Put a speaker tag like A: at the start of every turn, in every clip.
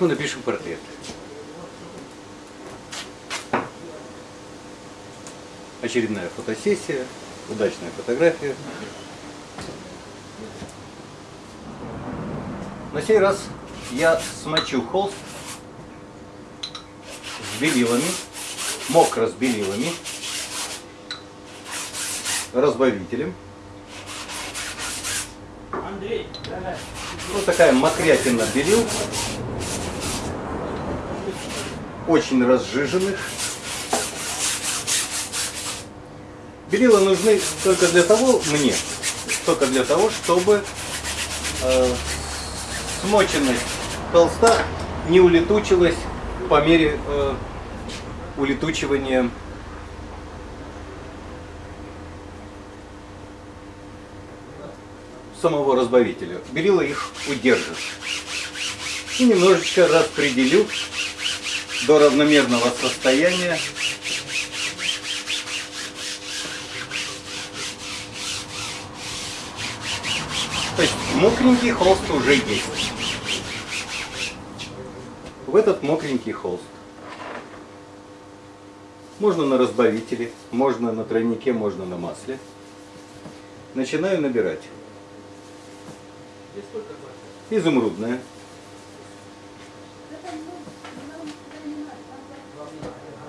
A: Мы напишем портрет. Очередная фотосессия, удачная фотография. На сей раз я смочу холст с белилами, мокро с белилами, разбавителем.
B: Андрей.
A: Вот такая мокрятина белил. Очень разжиженных. Белила нужны только для того, мне, только для того, чтобы э, смоченность холста не улетучилась по мере э, улетучивания самого разбавителя. Белила их удержит. И немножечко распределю до равномерного состояния. То есть мокренький холст уже есть. В этот мокренький холст можно на разбавителе, можно на тройнике, можно на масле. Начинаю набирать. Изумрудная.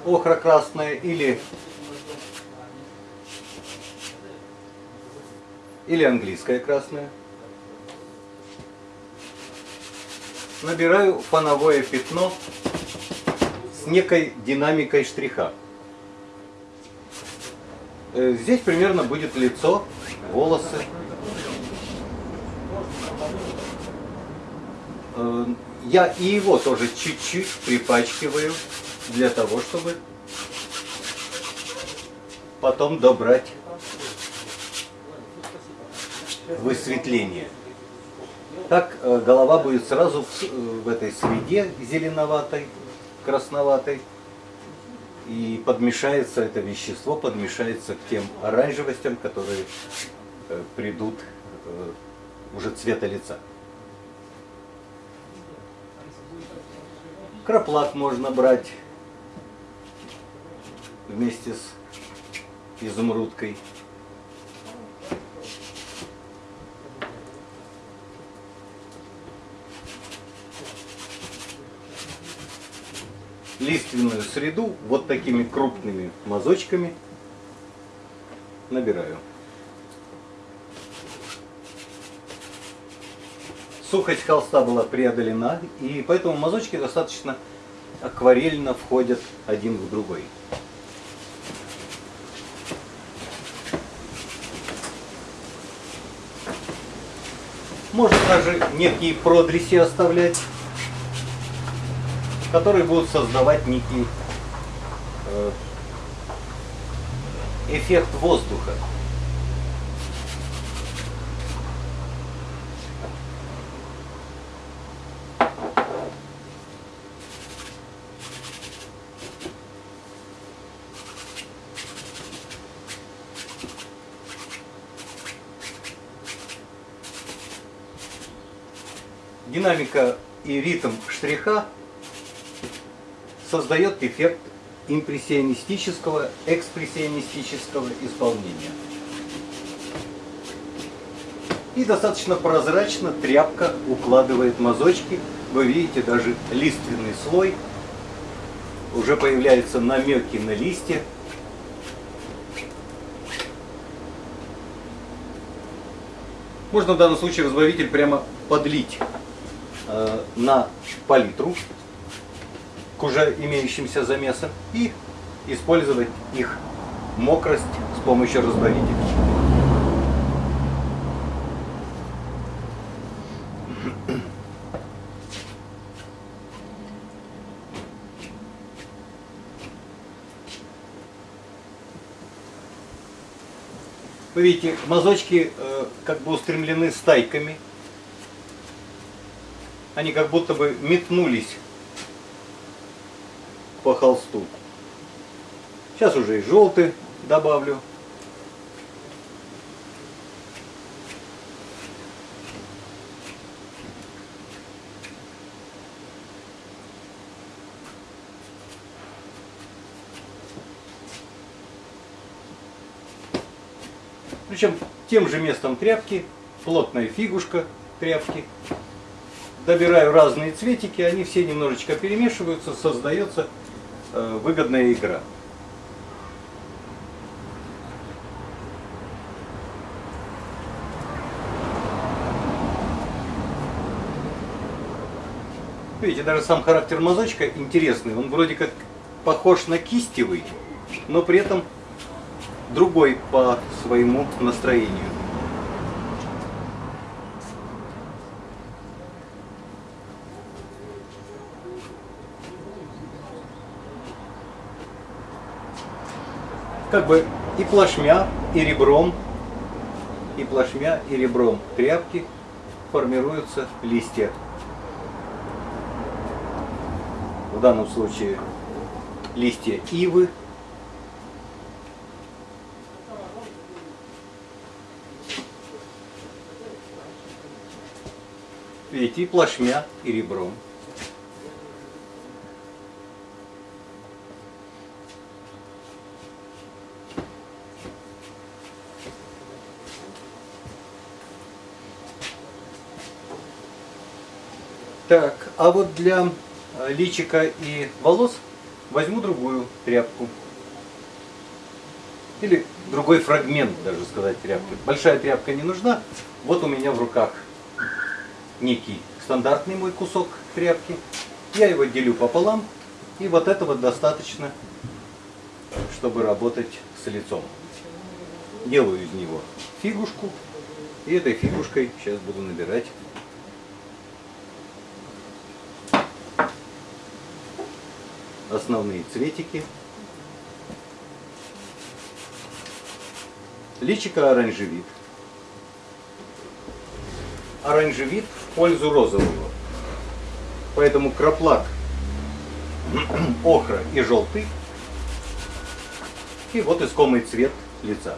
A: Охра красная или или английская красная. Набираю фоновое пятно с некой динамикой штриха. Э, Здесь примерно будет лицо, волосы. Э, Я и его тоже чуть-чуть припачкиваю для того, чтобы потом добрать высветление. Так э, голова будет сразу э, в этой среде зеленоватой, красноватой. И подмешается это вещество, подмешается к тем оранжевостям, которые э, придут уже цвета лица. Краплак можно брать вместе с изумрудкой. Лиственную среду вот такими крупными мазочками набираю. Сухость холста была преодолена, и поэтому мазочки достаточно акварельно входят один в другой. Можно даже некие продреси оставлять, которые будут создавать некий э, эффект воздуха. Динамика и ритм штриха создает эффект импрессионистического, экспрессионистического исполнения. И достаточно прозрачно тряпка укладывает мазочки. Вы видите даже лиственный слой. Уже появляются намеки на листья. Можно в данном случае разбавитель прямо подлить на палитру к уже имеющимся замесам и использовать их мокрость с помощью разбавителя. Вы видите, мазочки э, как бы устремлены стайками они как будто бы метнулись по холсту. Сейчас уже и желтый добавлю. Причем тем же местом тряпки, плотная фигушка тряпки Добираю разные цветики, они все немножечко перемешиваются, создается э, выгодная игра. Видите, даже сам характер мазочка интересный. Он вроде как похож на кистевый, но при этом другой по своему настроению. Как бы и плашмя, и ребром, и плашмя, и ребром тряпки формируются листья. В данном случае листья ивы, Видите, и плашмя, и ребром. Так, а вот для э, личика и волос возьму другую тряпку. Или другой фрагмент, даже сказать, тряпки. Большая тряпка не нужна. Вот у меня в руках некий стандартный мой кусок тряпки. Я его делю пополам. И вот этого достаточно, чтобы работать с лицом. Делаю из него фигушку. И этой фигушкой сейчас буду набирать основные цветики. Личика оранжевит. Оранжевит в пользу розового. Поэтому краплак, охра и желтый. И вот искомый цвет лица.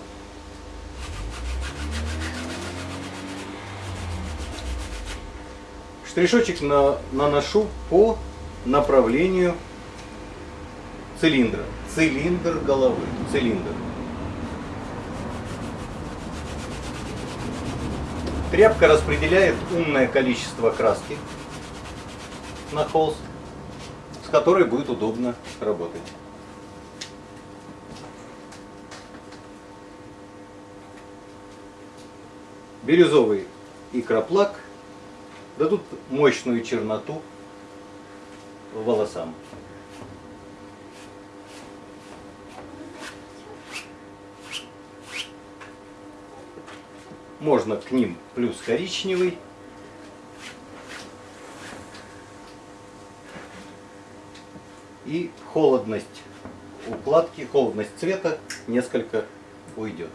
A: Штришочек на, наношу по направлению цилиндра. Цилиндр головы. Цилиндр. Тряпка распределяет умное количество краски на холст, с которой будет удобно работать. Бирюзовый и краплак дадут мощную черноту волосам. Можно к ним плюс коричневый. И холодность укладки, холодность цвета несколько уйдет.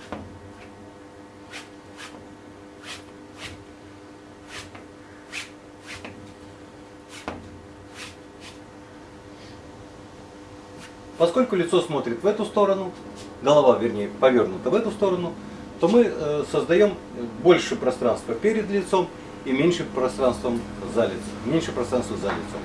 A: Поскольку лицо смотрит в эту сторону, голова, вернее, повернута в эту сторону, то мы э, создаем больше пространства перед лицом и меньше пространства за лицом. Меньше пространства за лицом.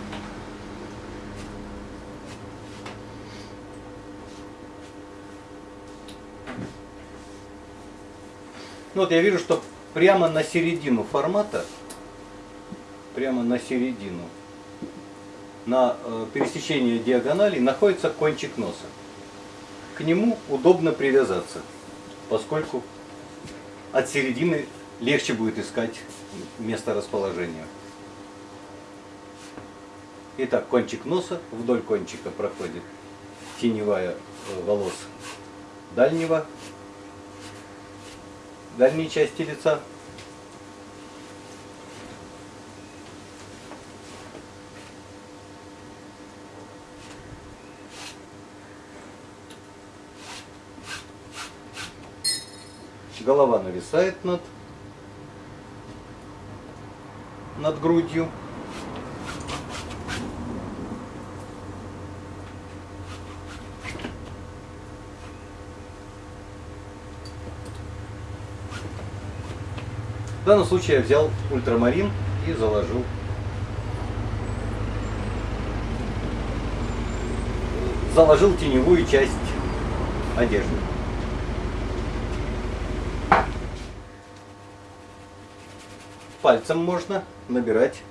A: Ну вот я вижу, что прямо на середину формата, прямо на середину, на э, пересечении диагоналей находится кончик носа. К нему удобно привязаться, поскольку от середины легче будет искать место расположения. Итак, кончик носа, вдоль кончика проходит теневая э, волос дальнего, дальней части лица. Голова нависает над, над грудью. В данном случае я взял ультрамарин и заложил заложил теневую часть одежды. Пальцем можно набирать.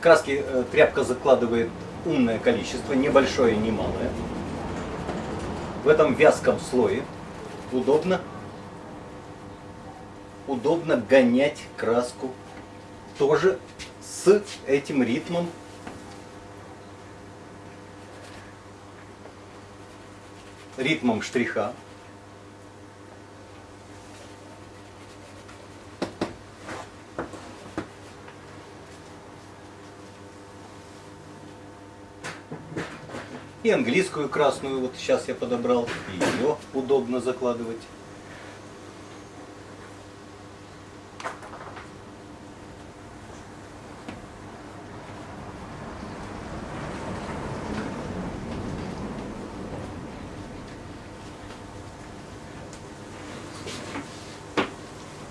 A: Краски э, тряпка закладывает умное количество, небольшое и немалое. В этом вязком слое удобно, удобно гонять краску тоже с этим ритмом ритмом штриха. И английскую красную вот сейчас я подобрал, и ее удобно закладывать.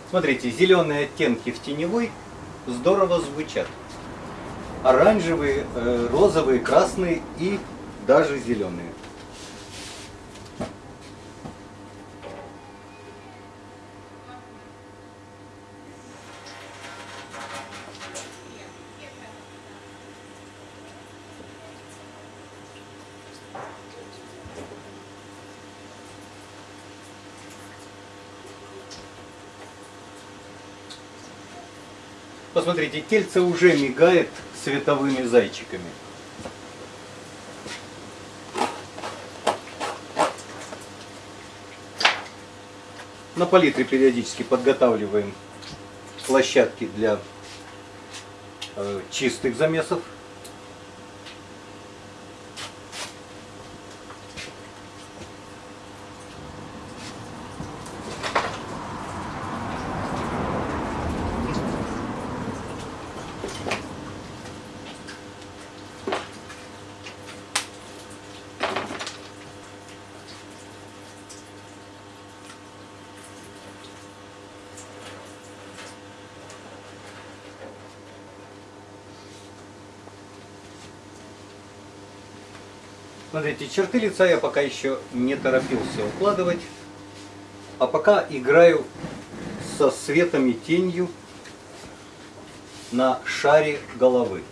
A: Смотрите, зеленые оттенки в теневой здорово звучат. Оранжевые, э, розовые, красные и даже зеленые. Посмотрите, тельце уже мигает световыми зайчиками. На палитре периодически подготавливаем площадки для э, чистых замесов. Смотрите, черты лица я пока еще не торопился укладывать, а пока играю со светом и тенью на шаре головы.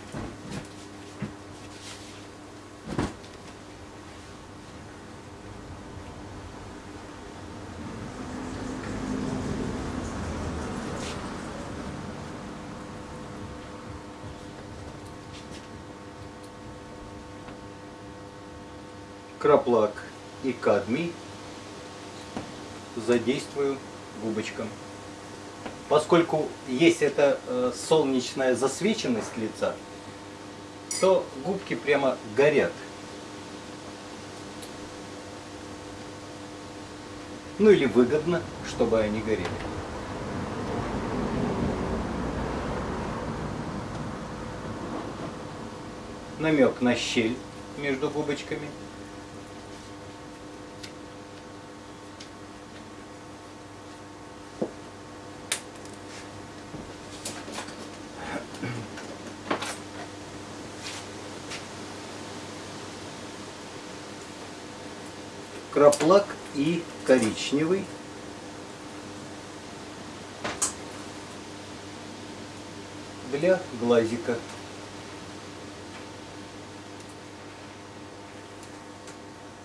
A: Краплак и кадмий задействую губочком. Поскольку есть эта э, солнечная засвеченность лица, то губки прямо горят. Ну или выгодно, чтобы они горели. Намек на щель между губочками – краплак и коричневый. для глазика.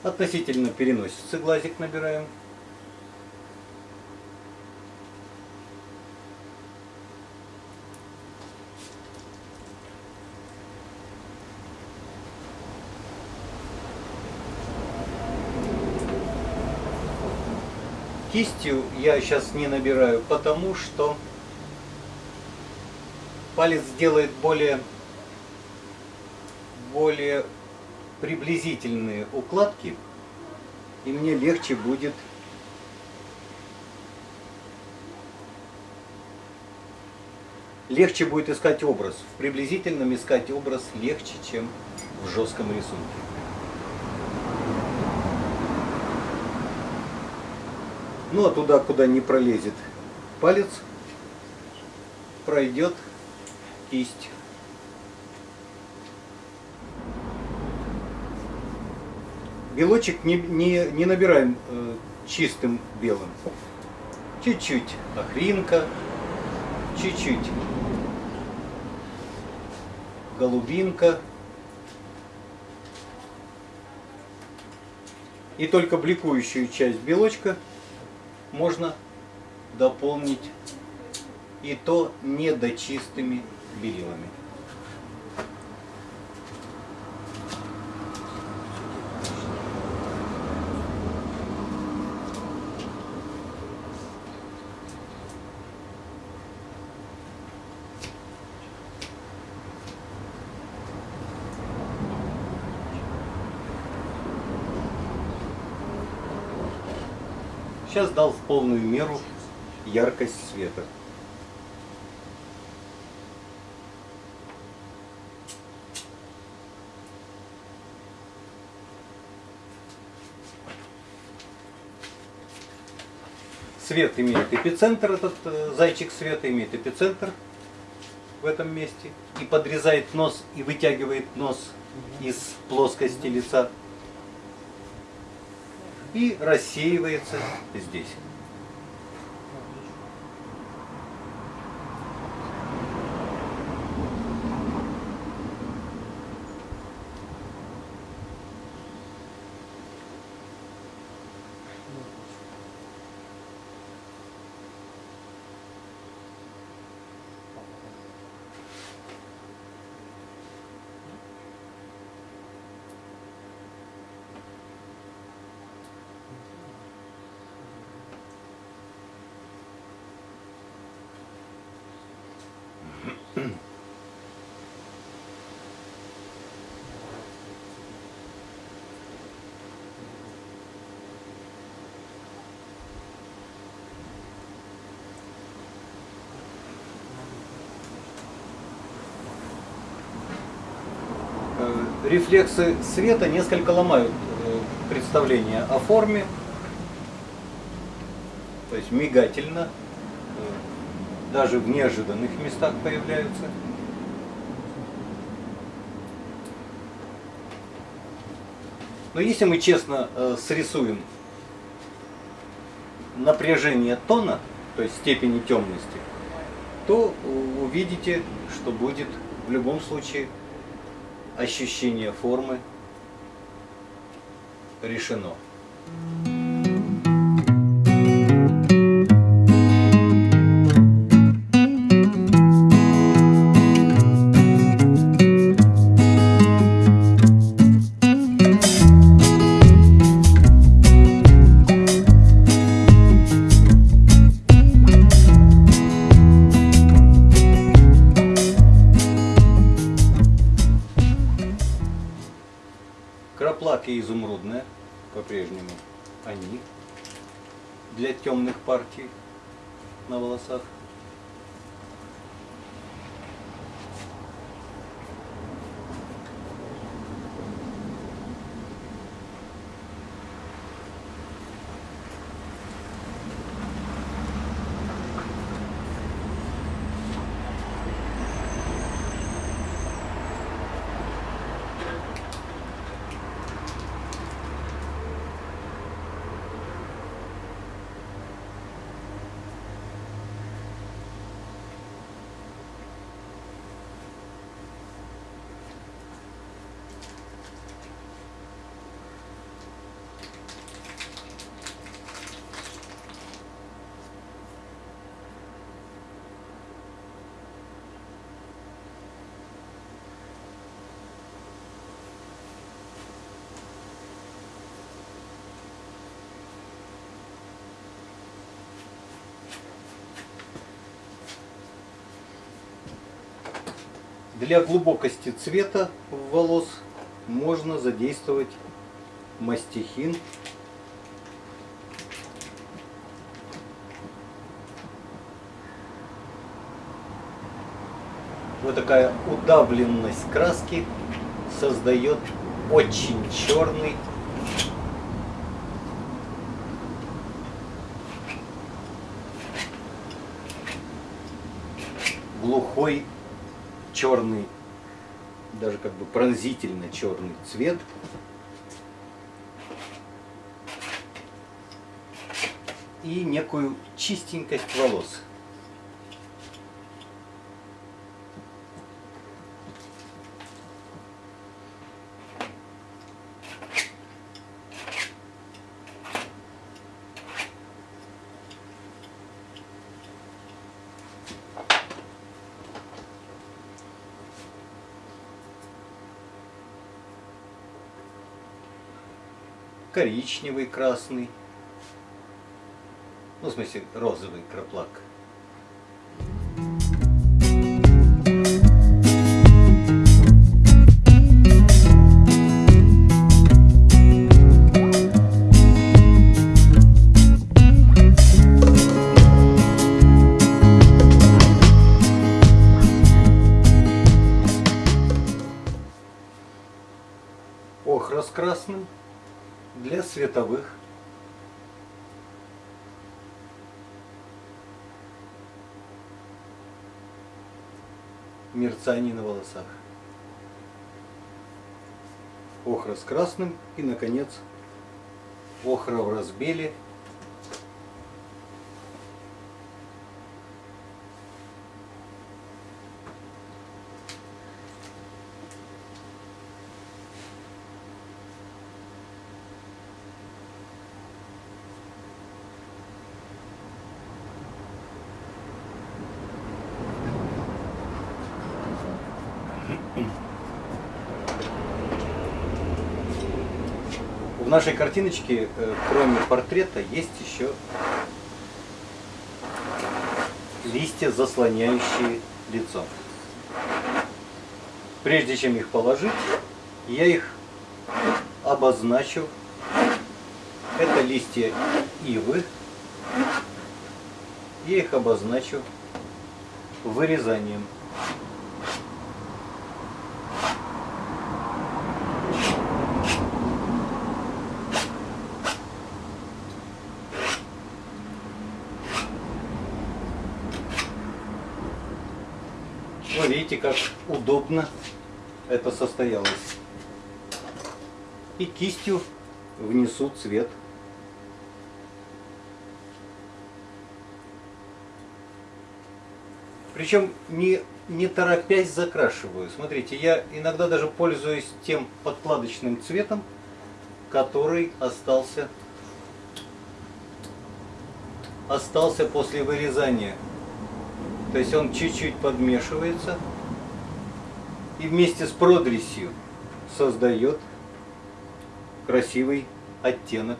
A: Относительно переносится глазик набираем. Кистью я сейчас не набираю, потому что палец делает более, более приблизительные укладки, и мне легче будет легче будет искать образ. В приблизительном искать образ легче, чем в жестком рисунке. Ну а туда, куда не пролезет палец, пройдет кисть. Белочек не, не, не набираем э, чистым белым. Чуть-чуть охринка, чуть-чуть голубинка. И только бликующую часть белочка можно дополнить и то недочистыми белилами. Сейчас дал полную меру яркость света. Свет имеет эпицентр, этот э, зайчик света имеет эпицентр в этом месте и подрезает нос и вытягивает нос из плоскости лица и рассеивается здесь. Э, рефлексы света несколько ломают э, представление о форме, то есть мигательно, э, даже в неожиданных местах появляются. Но если мы честно срисуем напряжение тона, то есть степени темности, то увидите, что будет в любом случае ощущение формы решено. Краплаки Для глубокости цвета волос можно задействовать мастихин. Вот такая удавленность краски создает очень черный глухой черный, даже как бы пронзительно черный цвет. И некую чистенькость волос. Коричневый, красный. Ну, в смысле, розовый краплак. Для световых мерцаний на волосах. Охра с красным и, наконец, охра в разбеле. В нашей картиночке, э, кроме портрета, есть еще листья, заслоняющие лицо. Прежде чем их положить, я их обозначу. Это листья ивы. Я их обозначу вырезанием. Ну, видите, как удобно это состоялось. И кистью внесу цвет. Причем не, не торопясь закрашиваю. Смотрите, я иногда даже пользуюсь тем подкладочным цветом, который остался, остался после вырезания. То есть он чуть-чуть подмешивается и вместе с продресью создает красивый оттенок.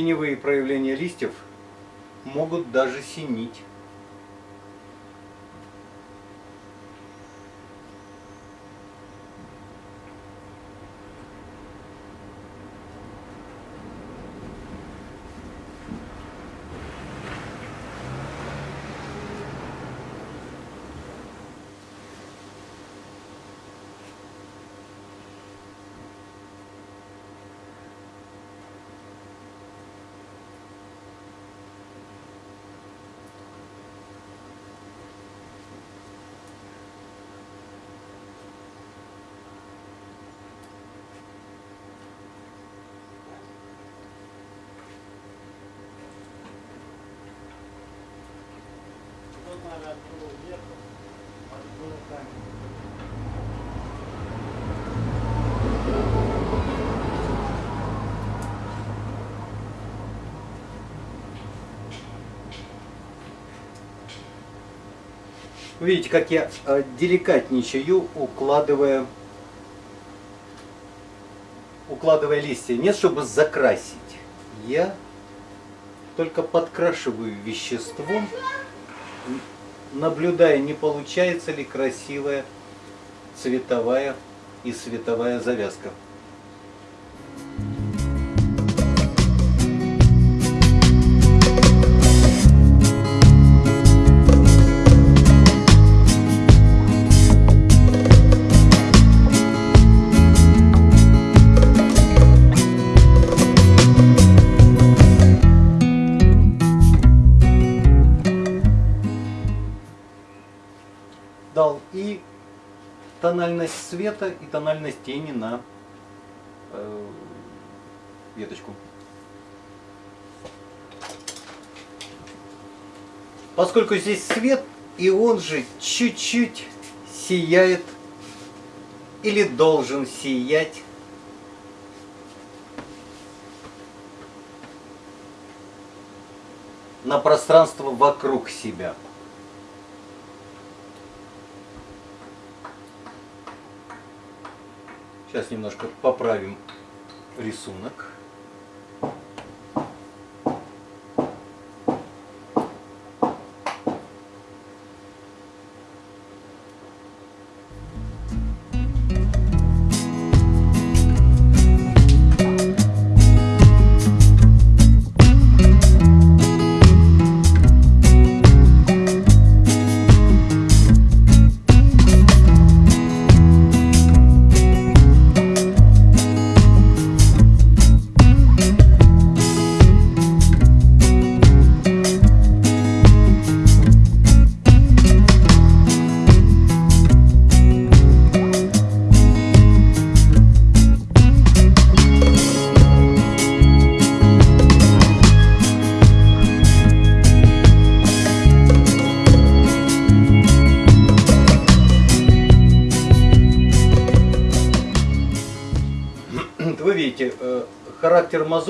A: Теневые проявления листьев могут даже синить. Видите, как я э, деликатничаю, укладывая, укладывая листья. Нет, чтобы закрасить. Я только подкрашиваю веществом, наблюдая, не получается ли красивая цветовая и световая завязка. цвета и тональность тени на э, веточку. Поскольку здесь свет, и он же чуть-чуть сияет или должен сиять. на пространство вокруг себя. Сейчас немножко поправим рисунок.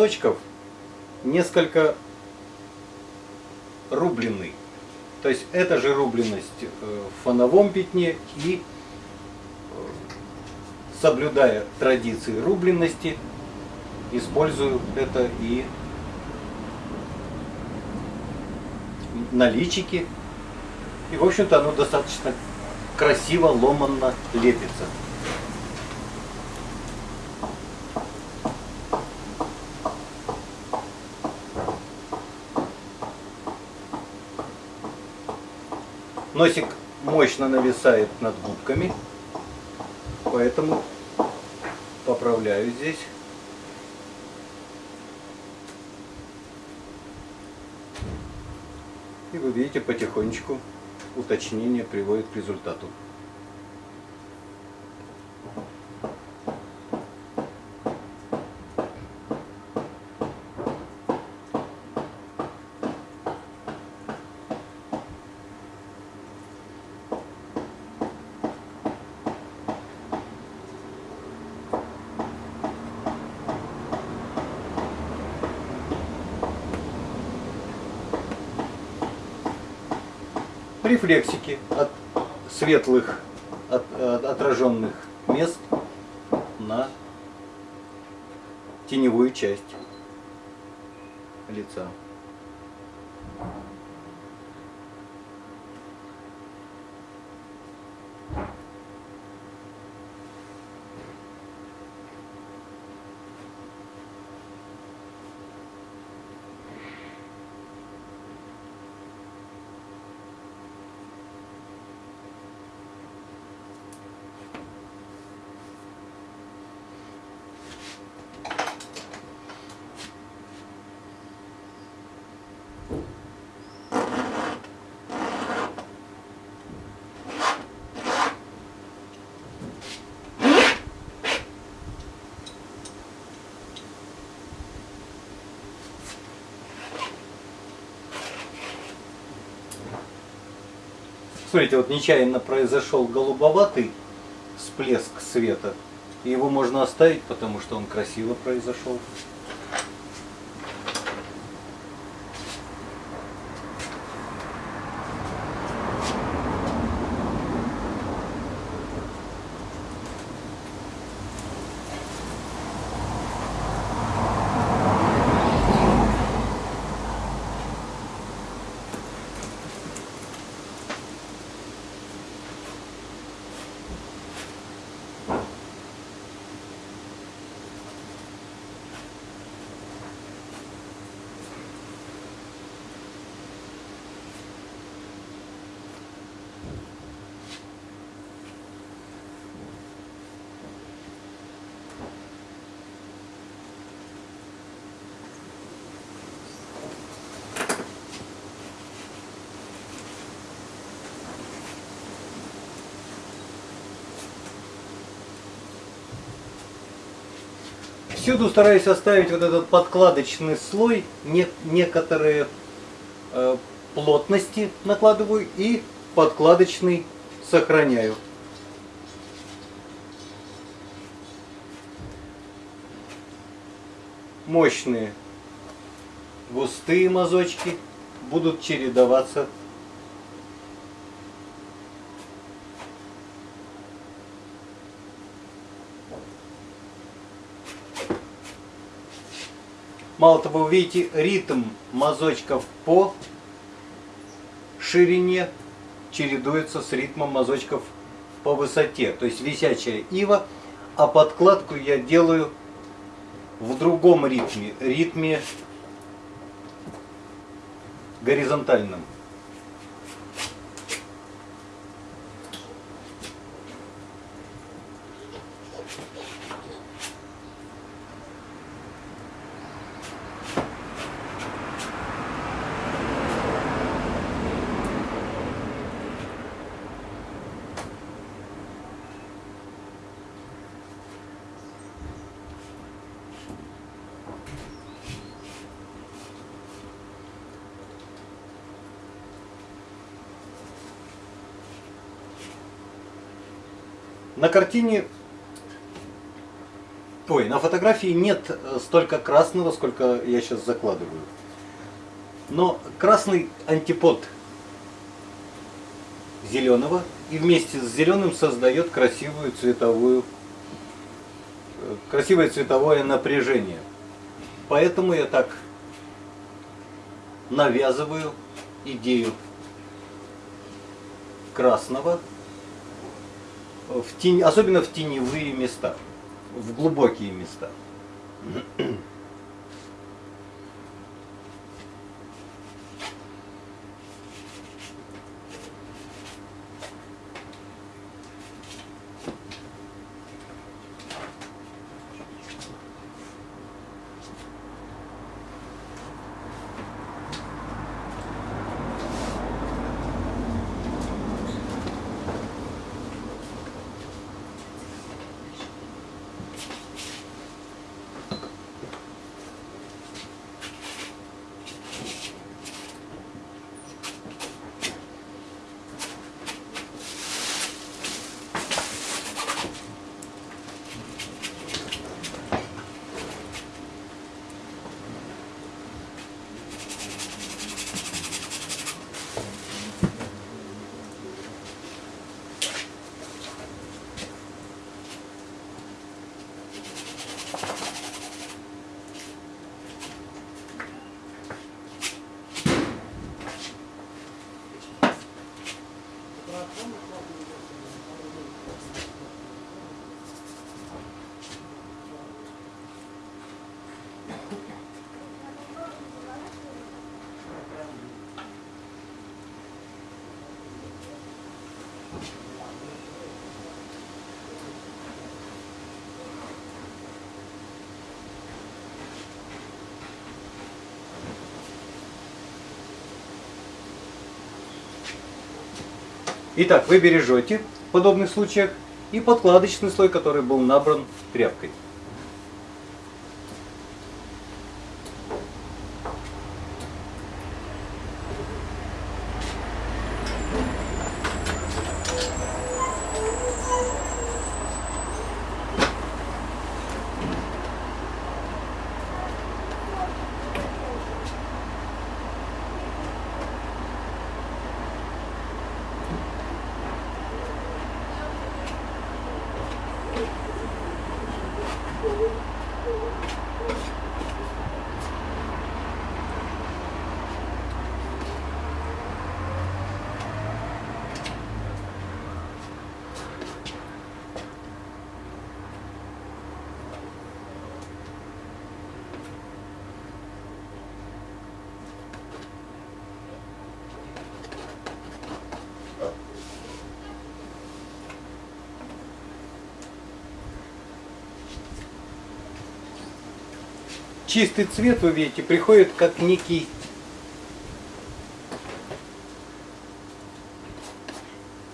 A: Мазочков несколько рубленный. То есть это же рубленность э, в фоновом пятне и э, соблюдая традиции рубленности, использую это и на личике. И в общем-то оно достаточно красиво, ломанно лепится. Носик мощно нависает над губками, поэтому поправляю здесь. И вы видите, потихонечку уточнение приводит к результату. Рефлексики от светлых от, от отраженных мест на теневую часть лица. Смотрите, вот нечаянно произошел голубоватый всплеск света. И его можно оставить, потому что он красиво произошел. Всюду стараюсь оставить вот этот подкладочный слой. Не, некоторые э, плотности накладываю и подкладочный сохраняю. Мощные густые мазочки будут чередоваться Мало того, вы видите ритм мазочков по ширине чередуется с ритмом мазочков по высоте. То есть висячая ива, а подкладку я делаю в другом ритме, ритме горизонтальном. На картине, ой, на фотографии нет э, столько красного, сколько я сейчас закладываю. Но красный антипод зеленого и вместе с зеленым создает красивую цветовую, э, красивое цветовое напряжение. Поэтому я так навязываю идею красного в тень, особенно в теневые места, в глубокие места. Итак, вы бережете в подобных случаях и подкладочный слой, который был набран тряпкой. Чистый цвет, вы видите, приходит как некий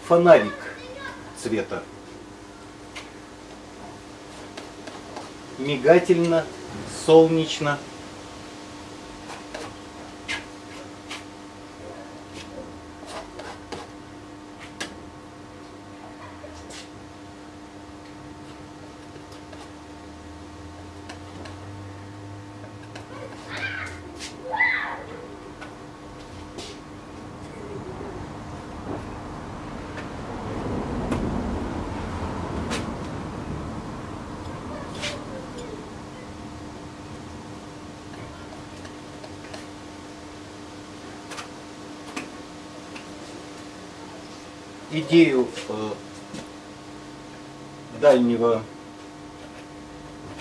A: фонарик цвета. Мигательно, солнечно. Идею э, дальнего,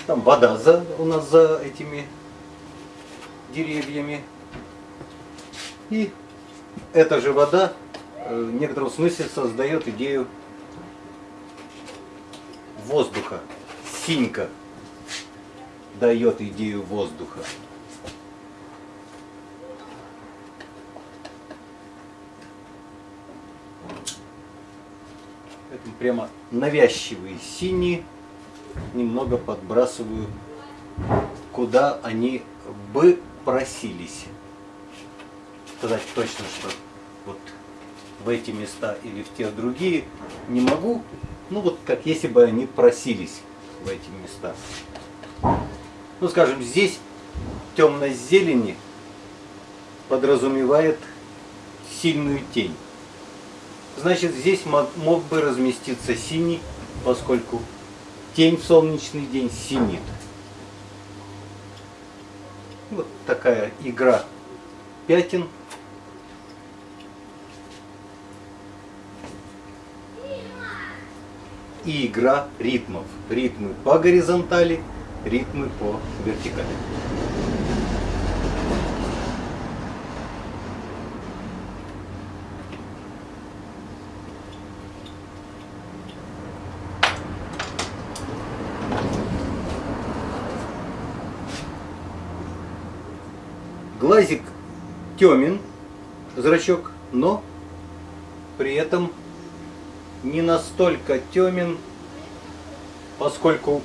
A: там вода за, у нас за этими деревьями. И эта же вода э, в некотором смысле создает идею воздуха. Синька дает идею воздуха. Поэтому прямо навязчивые синие немного подбрасываю, куда они бы просились. Сказать точно, что вот в эти места или в те другие не могу. Ну вот как если бы они просились в эти места. Ну скажем, здесь темность зелени подразумевает сильную тень. Значит, здесь мог, мог бы разместиться синий, поскольку тень в солнечный день синит. Вот такая игра пятен. И игра ритмов. Ритмы по горизонтали, ритмы по вертикали. Глазик темен, зрачок, но при этом не настолько темен, поскольку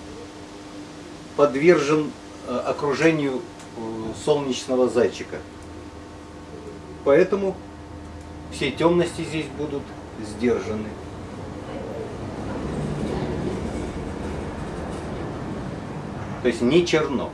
A: подвержен э, окружению э, солнечного зайчика. Поэтому все темности здесь будут сдержаны. То есть не черно.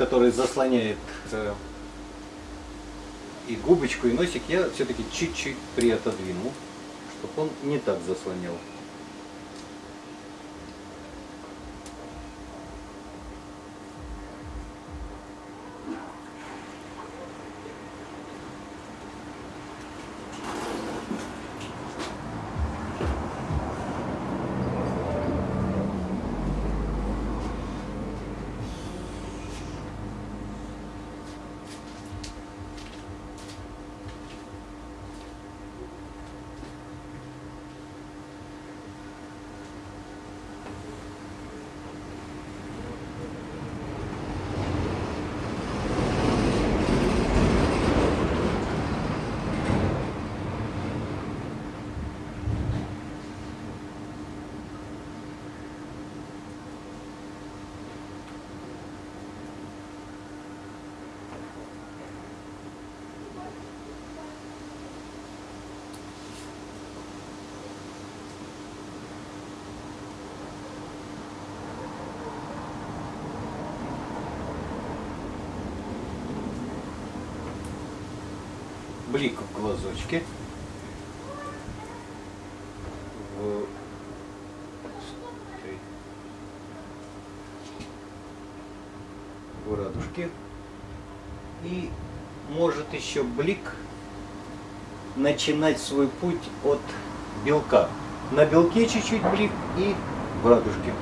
A: Который заслоняет э, и губочку, и носик, я все-таки чуть-чуть приотодвинул, чтобы он не так заслонял. Блик в глазочке. В... в радужке. И может еще блик начинать свой путь от белка. На белке чуть-чуть блик и в радужке.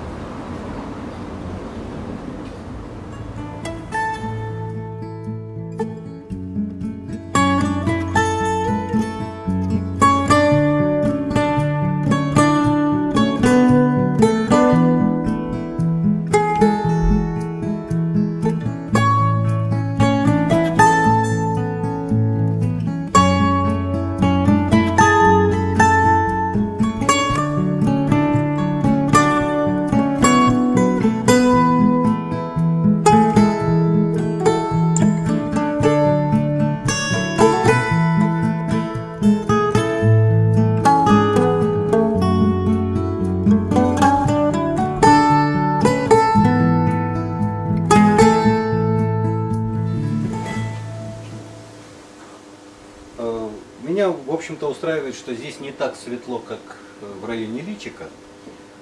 A: Устраивает, что здесь не так светло, как э, в районе личика,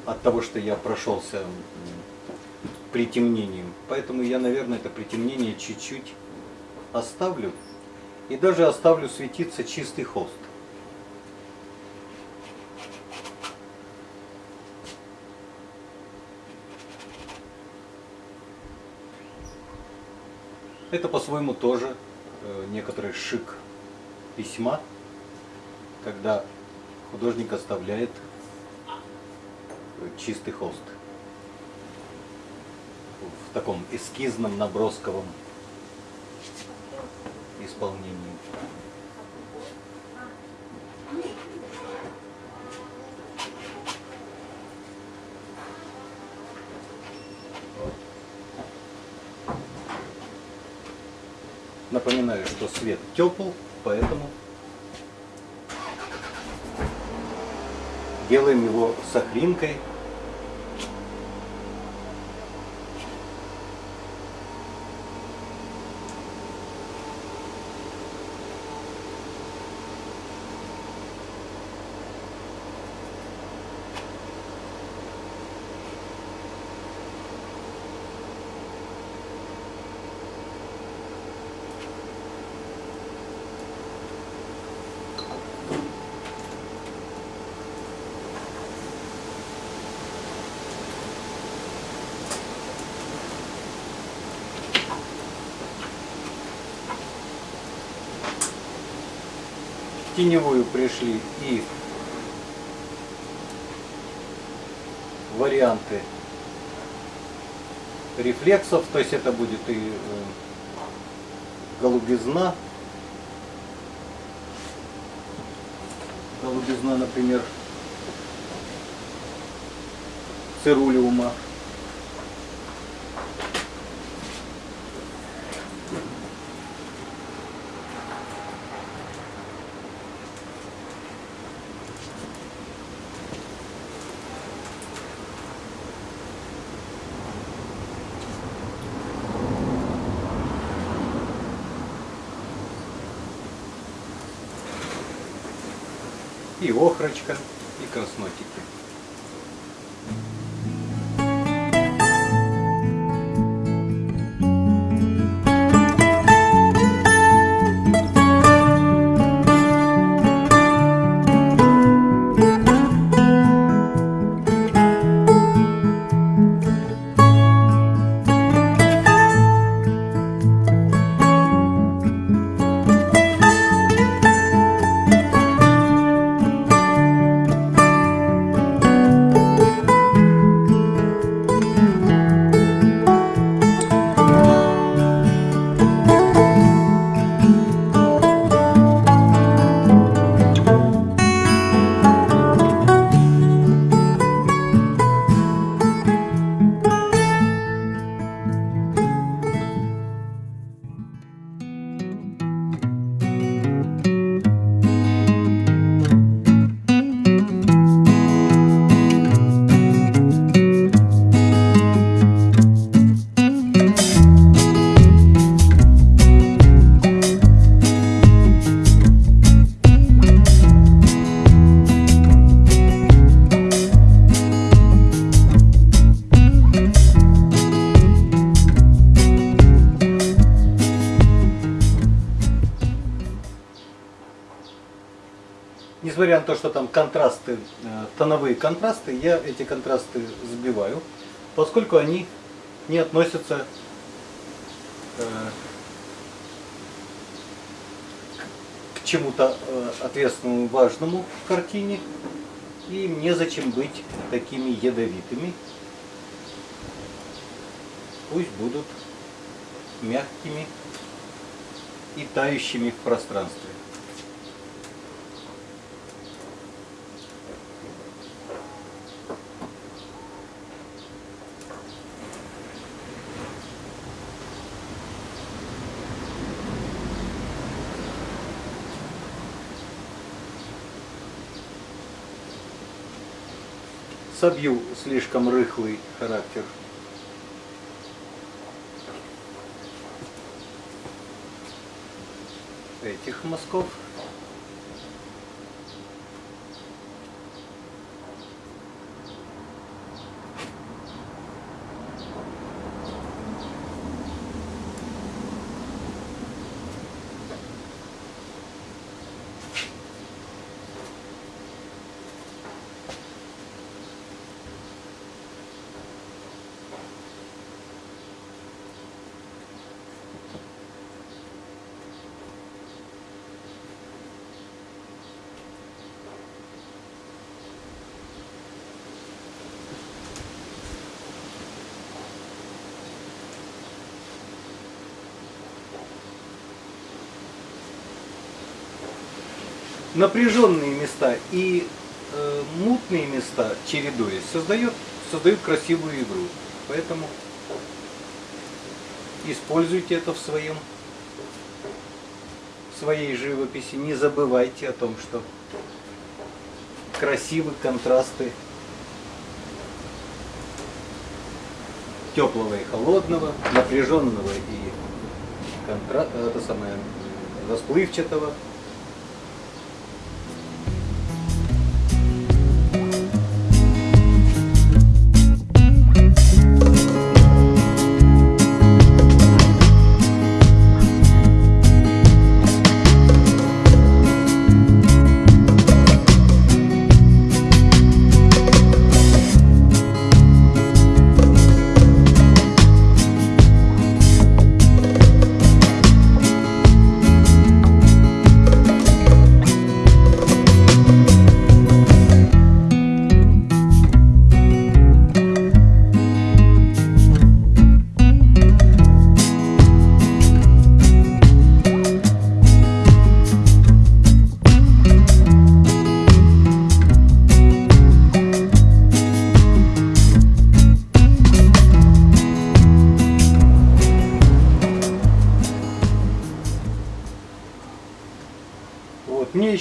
A: от того, что я прошелся притемнением. Поэтому я, наверное, это притемнение чуть-чуть оставлю. И даже оставлю светиться чистый холст. Это по-своему тоже э, некоторый шик письма, когда художник оставляет чистый холст в таком эскизном набросковом исполнении. Напоминаю, что свет тепл, поэтому делаем его с. Теневую пришли и варианты рефлексов, то есть это будет и э, голубизна, голубизна, например, цирулиума. и охрочка, и контрасты, э, тоновые контрасты, я эти контрасты сбиваю, поскольку они не относятся э, к чему-то э, ответственному, важному в картине, и им незачем быть такими ядовитыми. Пусть будут мягкими и тающими в пространстве. Собью слишком рыхлый характер. этих мазков. Напряженные места и э, мутные места, чередуясь, создает, создают красивую игру. Поэтому используйте это в своем в своей живописи. Не забывайте о том, что красивы контрасты теплого и холодного, напряженного и контра... это самое расплывчатого.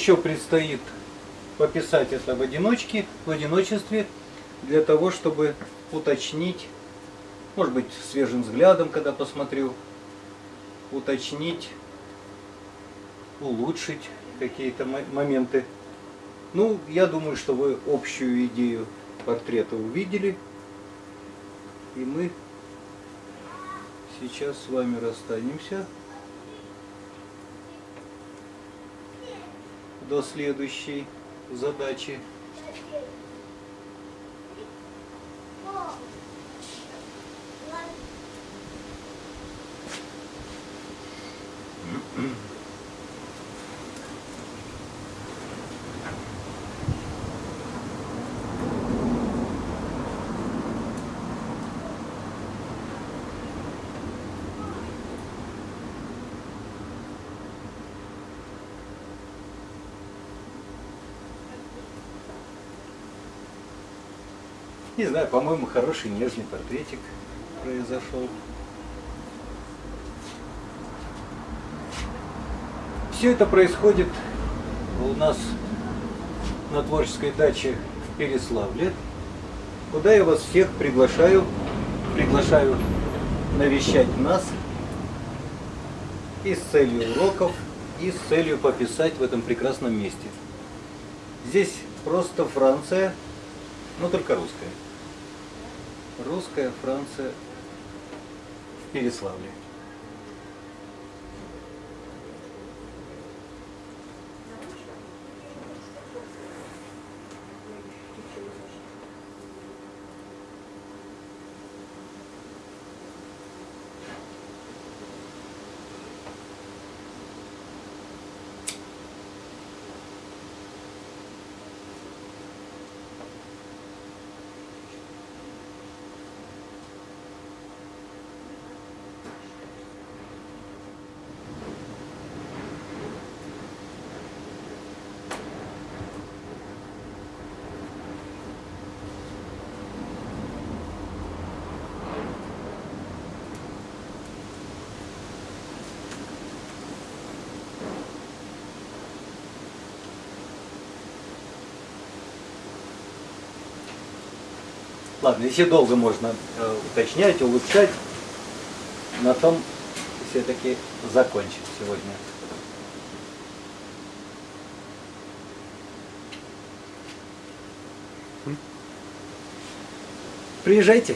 A: Еще предстоит пописать это в одиночке, в одиночестве, для того, чтобы уточнить, может быть, свежим взглядом, когда посмотрю, уточнить, улучшить какие-то моменты. Ну, я думаю, что вы общую идею портрета увидели. И мы сейчас с вами расстанемся. До следующей задачи. Не знаю, по-моему, хороший нежный портретик произошел. Все это происходит у нас на творческой даче в Переславле, куда я вас всех приглашаю, приглашаю навещать нас и с целью уроков, и с целью пописать в этом прекрасном месте. Здесь просто Франция, но только русская русская Франция в Переславле. Ладно, если долго можно э, уточнять, улучшать, на том все-таки закончим сегодня. Приезжайте.